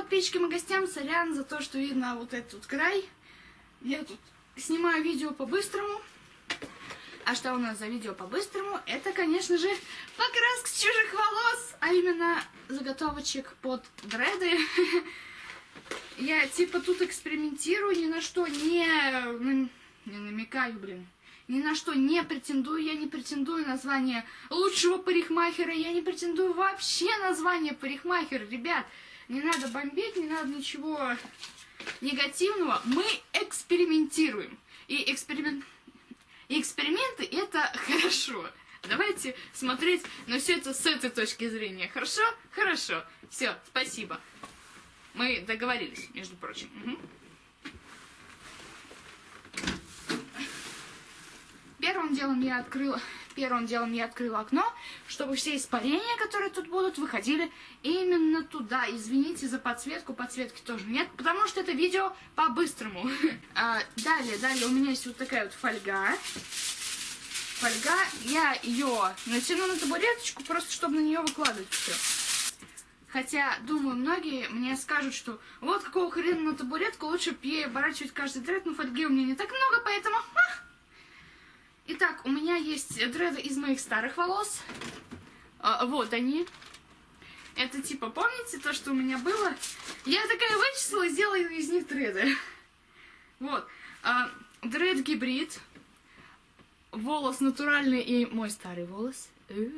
подписчикам и гостям, сорян за то, что видно вот этот край. Я тут снимаю видео по-быстрому. А что у нас за видео по-быстрому? Это, конечно же, покраска чужих волос, а именно заготовочек под дреды. Я типа тут экспериментирую, ни на что не, не намекаю, блин. Ни на что не претендую, я не претендую на звание лучшего парикмахера, я не претендую вообще на звание парикмахера, ребят. Не надо бомбить, не надо ничего негативного. Мы экспериментируем. И эксперимент... И эксперименты это хорошо. Давайте смотреть на все это с этой точки зрения. Хорошо? Хорошо. Все, спасибо. Мы договорились, между прочим. Угу. Первым делом я открыла, первым делом я открыла окно, чтобы все испарения, которые тут будут, выходили именно туда. Извините за подсветку, подсветки тоже нет, потому что это видео по-быстрому. А, далее, далее у меня есть вот такая вот фольга. Фольга, я ее натяну на табуреточку, просто чтобы на нее выкладывать все. Хотя, думаю, многие мне скажут, что вот какого хрена на табуретку, лучше оборачивать каждый дред, но фольги у меня не так много, поэтому... Итак, у меня есть дреды из моих старых волос. А, вот они. Это типа, помните то, что у меня было? Я такая вычислила и сделала из них дреды. Вот. А, дред гибрид. Волос натуральный и мой старый волос. Э.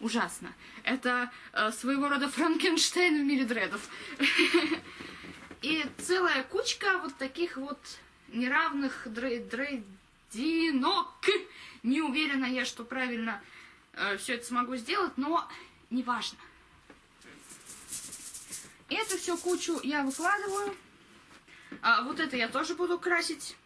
Ужасно. Это э, своего рода Франкенштейн в мире дредов. И целая кучка вот таких вот неравных дрейдинок. Не уверена я, что правильно э, все это смогу сделать, но неважно. Эту всю кучу я выкладываю. А, вот это я тоже буду красить.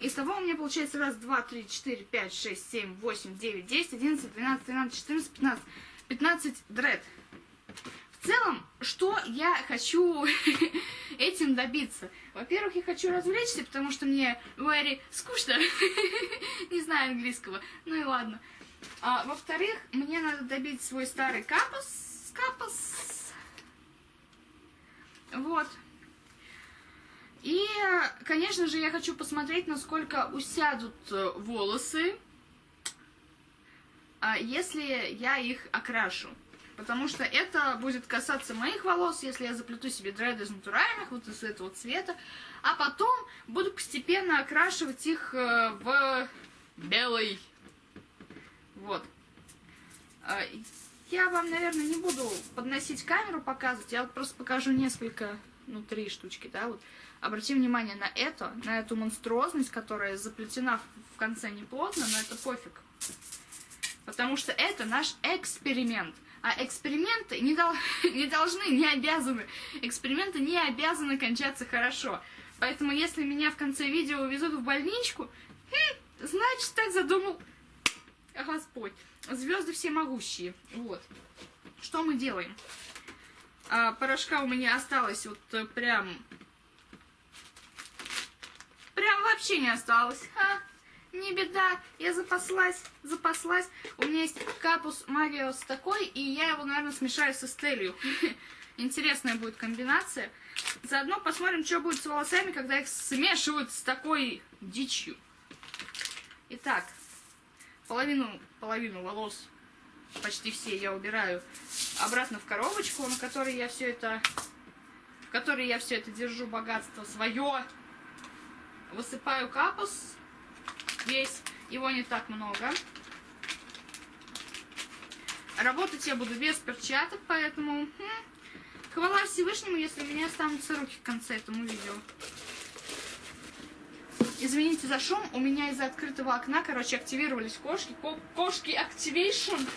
Из того у меня получается раз, два, три, четыре, пять, шесть, семь, восемь, девять, десять, одиннадцать, двенадцать, тринадцать, четырнадцать, пятнадцать. Пятнадцать дред. В целом, что я хочу этим добиться? Во-первых, я хочу развлечься, потому что мне very скучно. Не знаю английского. Ну и ладно. А, Во-вторых, мне надо добить свой старый капус. Капус. Вот. И, конечно же, я хочу посмотреть, насколько усядут э, волосы, а, если я их окрашу. Потому что это будет касаться моих волос, если я заплету себе дреды из натуральных, вот из этого цвета. А потом буду постепенно окрашивать их э, в белый. Вот. А, я вам, наверное, не буду подносить камеру, показывать. Я вот просто покажу несколько, ну, три штучки, да, вот. Обратим внимание на это, на эту монструозность, которая заплетена в конце неплотно, но это пофиг. Потому что это наш эксперимент. А эксперименты не, дол не должны, не обязаны. Эксперименты не обязаны кончаться хорошо. Поэтому если меня в конце видео увезут в больничку, хм, значит так задумал Господь. Звезды всемогущие. Вот. Что мы делаем? А, порошка у меня осталось вот э, прям Прям вообще не осталось. А, не беда, я запаслась, запаслась. У меня есть капус Мариос такой, и я его, наверное, смешаю с Эстелью. Интересная будет комбинация. Заодно посмотрим, что будет с волосами, когда их смешивают с такой дичью. Итак, половину, половину волос, почти все, я убираю обратно в коробочку, на которой я все это, в которой я все это держу богатство свое. Высыпаю капус весь, его не так много. Работать я буду без перчаток, поэтому хм, хвала Всевышнему, если у меня останутся руки в конце этому видео. Извините за шум, у меня из-за открытого окна, короче, активировались кошки. Ко кошки Activation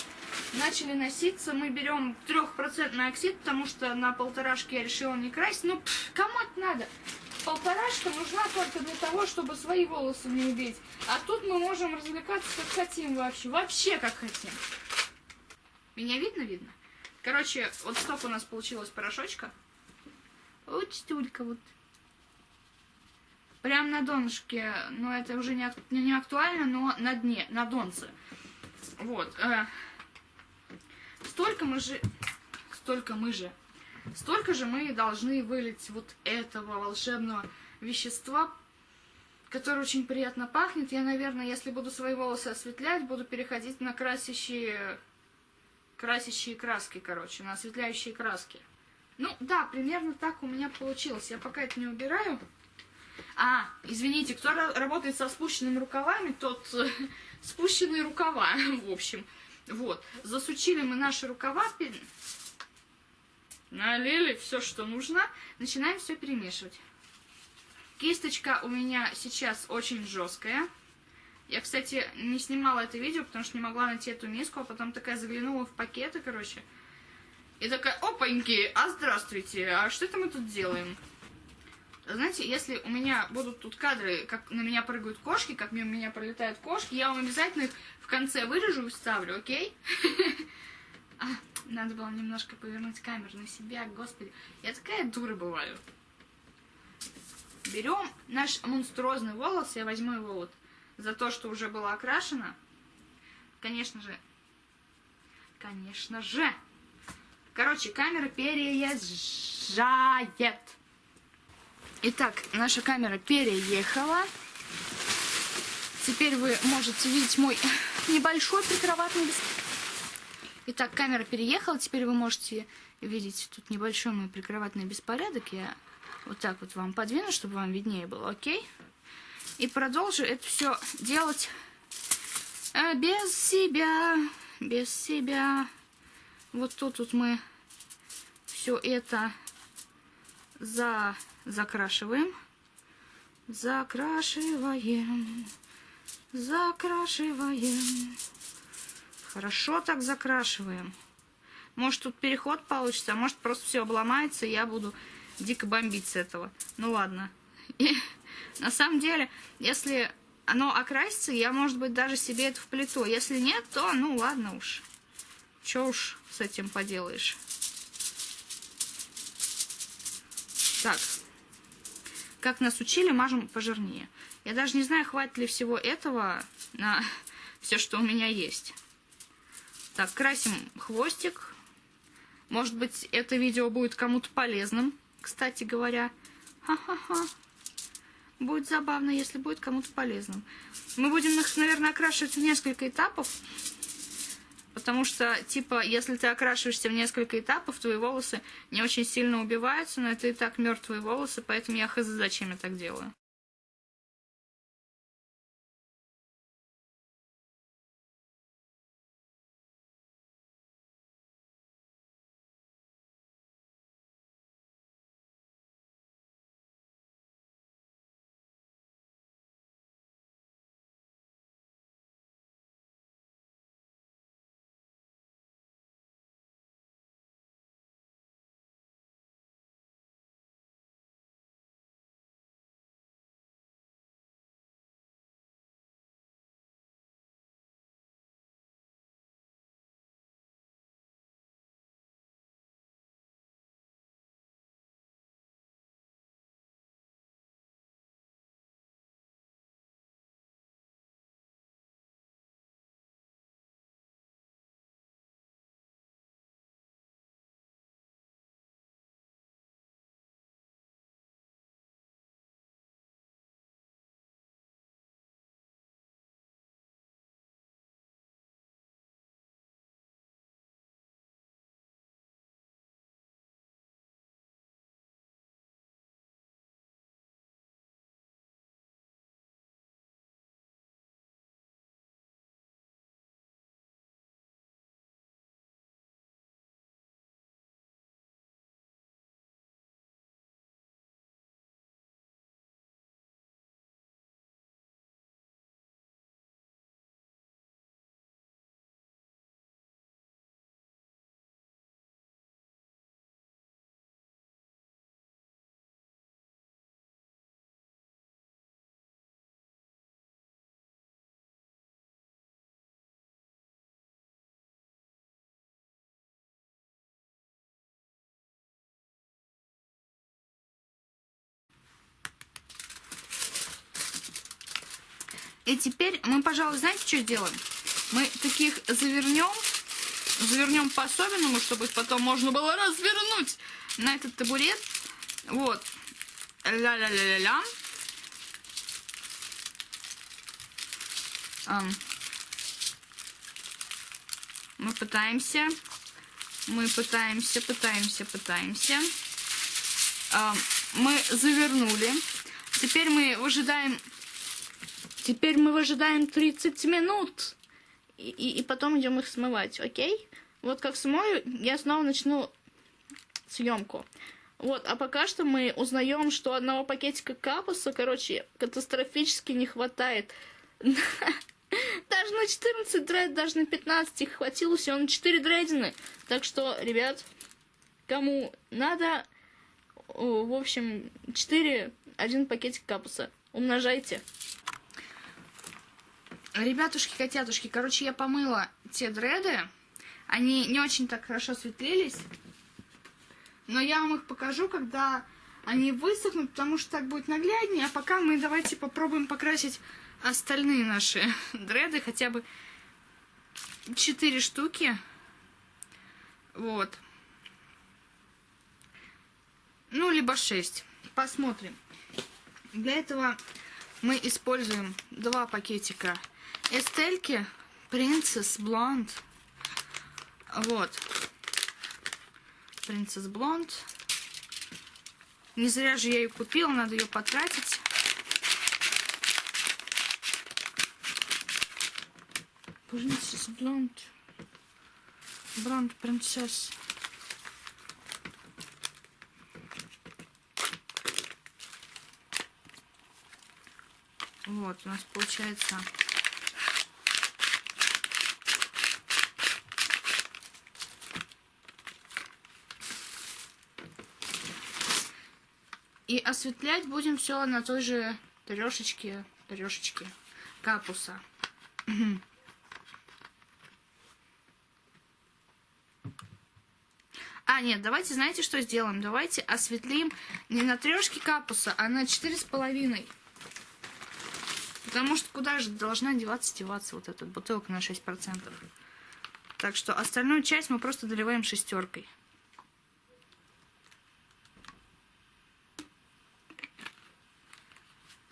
начали носиться. Мы берем трехпроцентный оксид, потому что на полторашке я решила не красить. Ну, пф, кому это надо? Полторашка нужна только для того, чтобы свои волосы не убить. А тут мы можем развлекаться как хотим вообще. Вообще как хотим. Меня видно? Видно. Короче, вот столько у нас получилось порошочка. Вот стулька вот. Прям на донышке. Но это уже не, не актуально, но на дне, на донце. Вот. Э, столько мы же... Столько мы же столько же мы должны вылить вот этого волшебного вещества, которое очень приятно пахнет. Я, наверное, если буду свои волосы осветлять, буду переходить на красящие, красящие краски, короче, на осветляющие краски. Ну, да, примерно так у меня получилось. Я пока это не убираю. А, извините, кто работает со спущенными рукавами, тот спущенные рукава, в общем. Вот, засучили мы наши рукава, налили все, что нужно, начинаем все перемешивать. Кисточка у меня сейчас очень жесткая. Я, кстати, не снимала это видео, потому что не могла найти эту миску, а потом такая заглянула в пакеты, короче. И такая, опаньки, а здравствуйте, а что это мы тут делаем? Знаете, если у меня будут тут кадры, как на меня прыгают кошки, как мимо меня пролетают кошки, я вам обязательно их в конце вырежу и вставлю, окей? Надо было немножко повернуть камеру на себя, господи. Я такая дура бываю. Берем наш монструозный волос, я возьму его вот за то, что уже было окрашено. Конечно же, конечно же. Короче, камера переезжает. Итак, наша камера переехала. Теперь вы можете видеть мой небольшой прикроватный беспорядок. Итак, камера переехала. Теперь вы можете видеть тут небольшой мой прикроватный беспорядок. Я вот так вот вам подвину, чтобы вам виднее было, окей? И продолжу это все делать э, без себя, без себя. Вот тут вот мы все это за закрашиваем, закрашиваем, закрашиваем. Хорошо так закрашиваем. Может тут переход получится, а может просто все обломается, и я буду дико бомбить с этого. Ну ладно. И на самом деле, если оно окрасится, я, может быть, даже себе это вплету. Если нет, то, ну ладно уж. Че уж с этим поделаешь. Так, как нас учили, мажем пожирнее. Я даже не знаю, хватит ли всего этого на все, что у меня есть. Так, красим хвостик. Может быть, это видео будет кому-то полезным, кстати говоря. Ха-ха-ха. Будет забавно, если будет кому-то полезным. Мы будем их, наверное, окрашивать в несколько этапов. Потому что, типа, если ты окрашиваешься в несколько этапов, твои волосы не очень сильно убиваются, но это и так мертвые волосы, поэтому я хз, зачем я так делаю. И теперь мы, пожалуй, знаете, что сделаем? Мы таких завернем завернем по-особенному, чтобы потом можно было развернуть на этот табурет. Вот. Ля-ля-ля-ля-ля. Мы пытаемся. Мы пытаемся, пытаемся, пытаемся. Мы завернули. Теперь мы выжидаем... Теперь мы выжидаем 30 минут. И, и, и потом идем их смывать, окей? Вот как смою, я снова начну съемку. Вот, а пока что мы узнаем, что одного пакетика капуса, короче, катастрофически не хватает. Даже на 14 дред, даже на 15 их хватило всего на 4 дрейдины. Так что, ребят, кому надо, в общем, 4, один пакетик капуса. Умножайте. Ребятушки, котятушки, короче, я помыла те дреды. Они не очень так хорошо светлились. Но я вам их покажу, когда они высохнут, потому что так будет нагляднее. А пока мы давайте попробуем покрасить остальные наши дреды, хотя бы 4 штуки. Вот. Ну, либо 6. Посмотрим. Для этого мы используем два пакетика эстельки Princess Blonde. Вот. Princess Blonde. Не зря же я ее купила, надо ее потратить. Princess Blonde. Blonde Princess. Вот, у нас получается И осветлять будем все на той же трешечке, трешечке капуса. А, нет, давайте, знаете, что сделаем? Давайте осветлим не на трешке капуса, а на четыре с половиной. Потому что куда же должна деваться, деваться вот эта бутылка на 6%. Так что остальную часть мы просто доливаем шестеркой.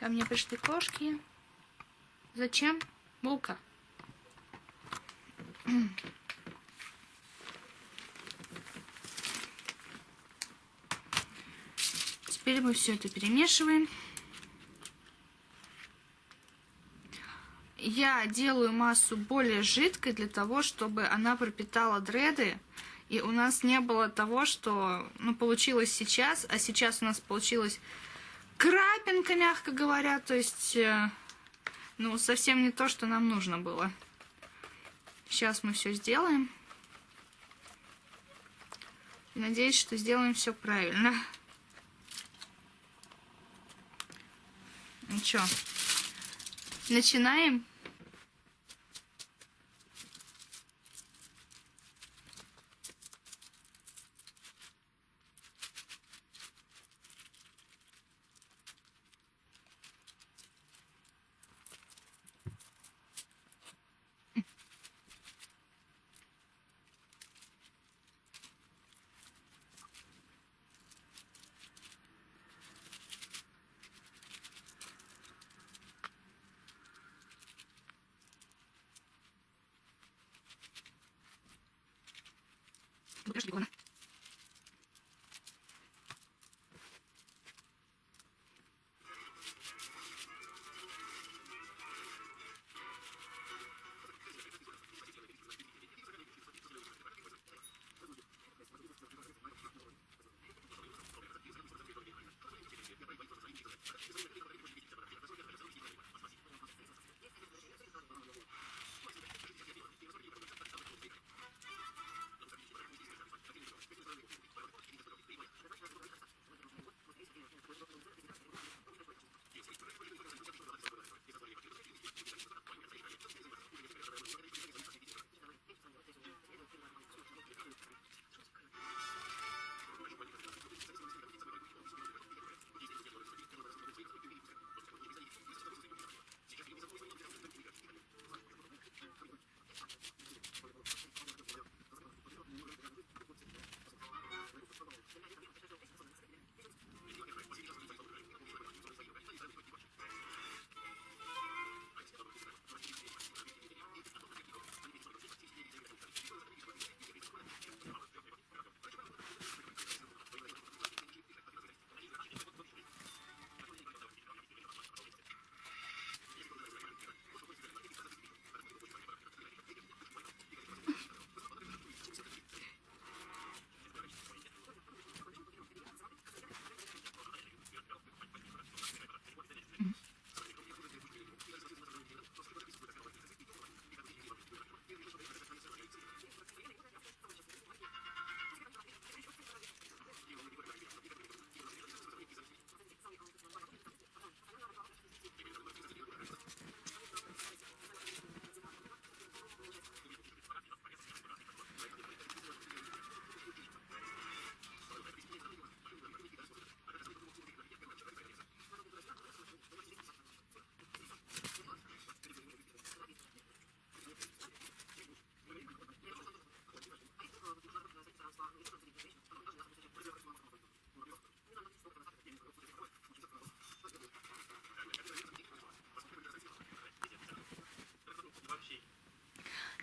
Ко мне пришли кошки. Зачем? Булка. Теперь мы все это перемешиваем. Я делаю массу более жидкой для того, чтобы она пропитала дреды. И у нас не было того, что ну, получилось сейчас, а сейчас у нас получилось крапинка, мягко говоря, то есть, э, ну, совсем не то, что нам нужно было. Сейчас мы все сделаем. Надеюсь, что сделаем все правильно. Ну что, начинаем? Подожди, ладно.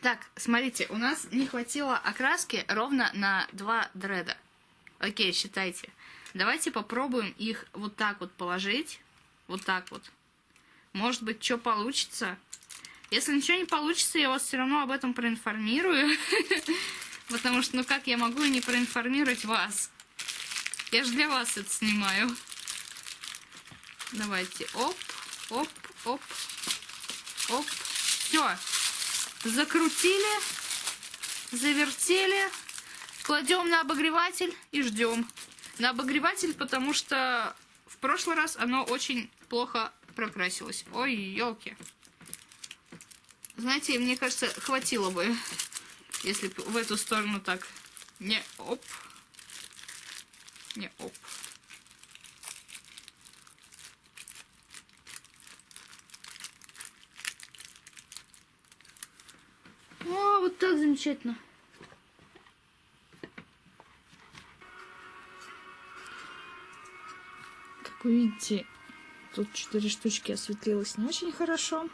Так, смотрите, у нас не хватило окраски ровно на два дреда. Окей, считайте. Давайте попробуем их вот так вот положить. Вот так вот. Может быть, что получится. Если ничего не получится, я вас все равно об этом проинформирую. Потому что, ну как я могу не проинформировать вас? Я же для вас это снимаю. Давайте. Оп, оп, оп, оп. Все. Закрутили, завертели. Кладем на обогреватель и ждем. На обогреватель, потому что в прошлый раз оно очень плохо прокрасилось. Ой, елки. Знаете, мне кажется, хватило бы, если в эту сторону так. Не оп. Не оп. О, вот так замечательно. Как вы видите, тут четыре штучки осветлилось не очень хорошо.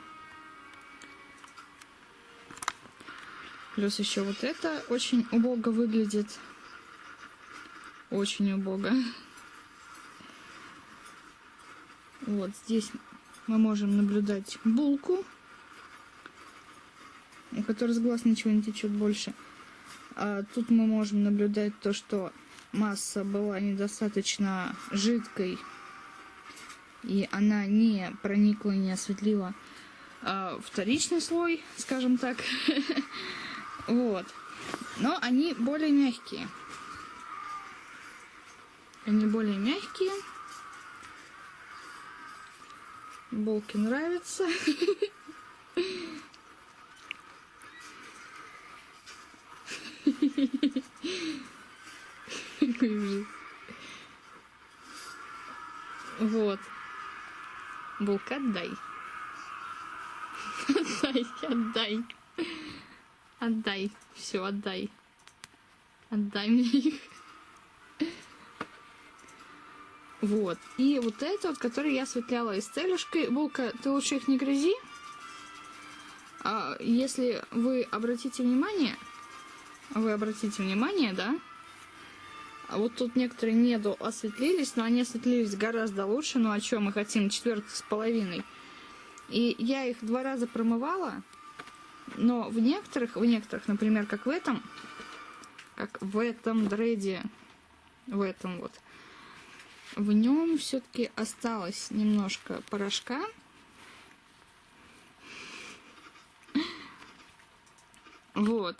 Плюс еще вот это очень убого выглядит. Очень убого. Вот здесь мы можем наблюдать булку которой с глаз ничего не течет больше. А тут мы можем наблюдать то, что масса была недостаточно жидкой, и она не проникла, не осветлила а, вторичный слой, скажем так. Вот. Но они более мягкие. Они более мягкие. Булки нравятся. Вот. Булка, отдай. Отдай, отдай. Отдай. Все, отдай. Отдай мне их. Вот. И вот это вот, который я осветляла из целюшкой. Булка, ты лучше их не грызи. А если вы обратите внимание, вы обратите внимание, да? А вот тут некоторые неду осветлились, но они осветлились гораздо лучше. Ну, о чем мы хотим? Четвертый с половиной. И я их два раза промывала, но в некоторых, в некоторых, например, как в этом, как в этом дреде, в этом вот, в нем все-таки осталось немножко порошка. Вот.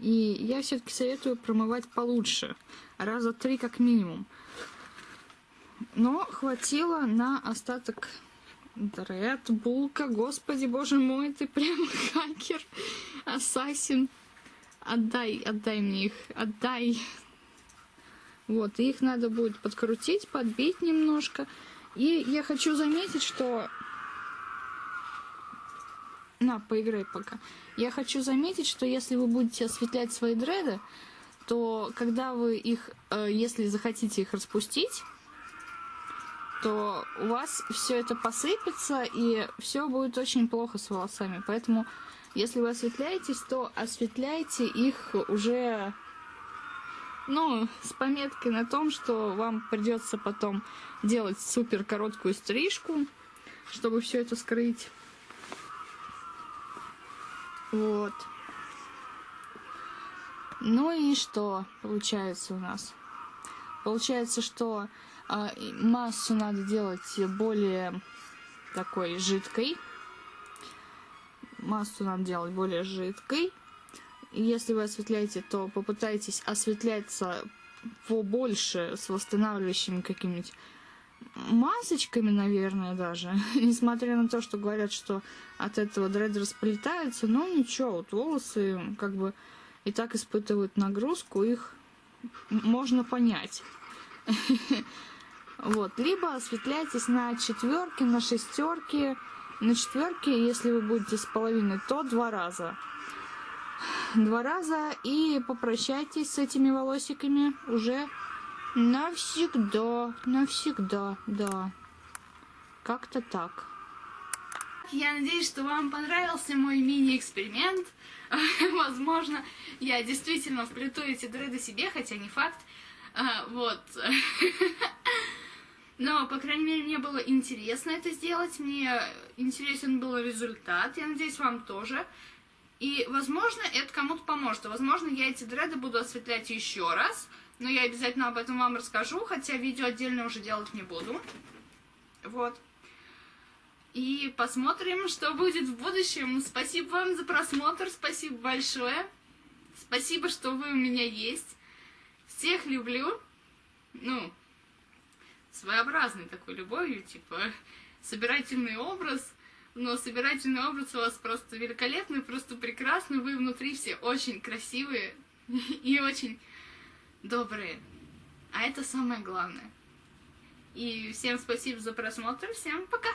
И я все-таки советую промывать получше. Раза три как минимум. Но хватило на остаток Дред, булка, господи, боже мой, ты прям хакер, ассасин. Отдай, отдай мне их, отдай. Вот, их надо будет подкрутить, подбить немножко. И я хочу заметить, что на, поиграй пока. Я хочу заметить, что если вы будете осветлять свои дреды, то когда вы их, э, если захотите их распустить, то у вас все это посыпется и все будет очень плохо с волосами. Поэтому, если вы осветляетесь, то осветляйте их уже, ну, с пометкой на том, что вам придется потом делать супер короткую стрижку, чтобы все это скрыть. Вот. Ну и что получается у нас? Получается, что э, массу надо делать более такой жидкой. Массу надо делать более жидкой. И если вы осветляете, то попытайтесь осветляться побольше с восстанавливающими какими-нибудь масочками, наверное, даже. Несмотря на то, что говорят, что от этого дреды расплетаются, но ничего, вот волосы как бы и так испытывают нагрузку, их можно понять. Вот, либо осветляйтесь на четверке, на шестерке. На четверке, если вы будете с половиной, то два раза. Два раза и попрощайтесь с этими волосиками уже Навсегда, навсегда, да. Как-то так. я надеюсь, что вам понравился мой мини-эксперимент. Возможно, я действительно вплету эти дреды себе, хотя не факт. А, вот. Но, по крайней мере, мне было интересно это сделать, мне интересен был результат, я надеюсь, вам тоже. И, возможно, это кому-то поможет. Возможно, я эти дреды буду осветлять еще раз, но я обязательно об этом вам расскажу, хотя видео отдельно уже делать не буду. Вот. И посмотрим, что будет в будущем. Спасибо вам за просмотр, спасибо большое. Спасибо, что вы у меня есть. Всех люблю. Ну, своеобразной такой любовью, типа собирательный образ, но собирательный образ у вас просто великолепный, просто прекрасный, вы внутри все очень красивые и очень добрые. А это самое главное. И всем спасибо за просмотр, всем пока!